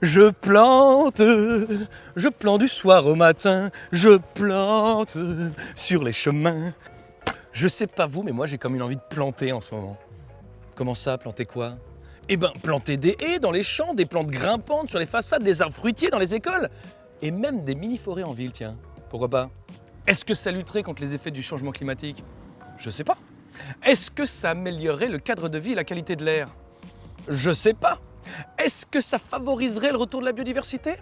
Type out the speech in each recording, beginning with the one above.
Je plante, je plante du soir au matin, je plante sur les chemins. Je sais pas vous, mais moi j'ai comme une envie de planter en ce moment. Comment ça, planter quoi? Eh ben, planter des haies dans les champs, des plantes grimpantes sur les façades, des arbres fruitiers dans les écoles, et même des mini-forêts en ville, tiens. Pourquoi pas? Est-ce que ça lutterait contre les effets du changement climatique? Je sais pas. Est-ce que ça améliorerait le cadre de vie et la qualité de l'air? Je sais pas. Est-ce que ça favoriserait le retour de la biodiversité?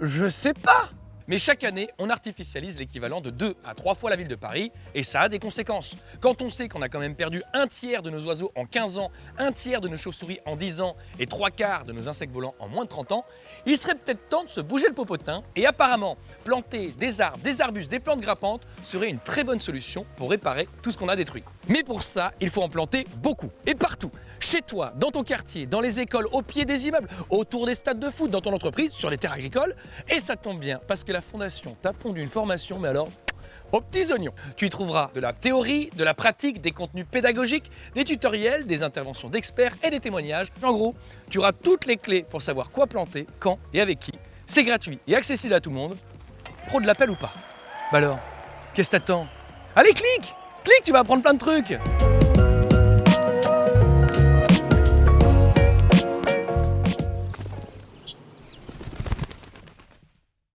Je sais pas mais chaque année, on artificialise l'équivalent de 2 à 3 fois la ville de Paris et ça a des conséquences. Quand on sait qu'on a quand même perdu un tiers de nos oiseaux en 15 ans, un tiers de nos chauves-souris en 10 ans et trois quarts de nos insectes volants en moins de 30 ans, il serait peut-être temps de se bouger le popotin et apparemment planter des arbres, des arbustes, des plantes grappantes serait une très bonne solution pour réparer tout ce qu'on a détruit. Mais pour ça, il faut en planter beaucoup et partout. Chez toi, dans ton quartier, dans les écoles, au pied des immeubles, autour des stades de foot, dans ton entreprise, sur les terres agricoles. Et ça tombe bien parce que la Fondation t'a pondu une formation, mais alors aux petits oignons. Tu y trouveras de la théorie, de la pratique, des contenus pédagogiques, des tutoriels, des interventions d'experts et des témoignages. En gros, tu auras toutes les clés pour savoir quoi planter, quand et avec qui. C'est gratuit et accessible à tout le monde. Pro de l'appel ou pas? Bah alors, qu'est-ce que t'attends? Allez, clique Clique, tu vas apprendre plein de trucs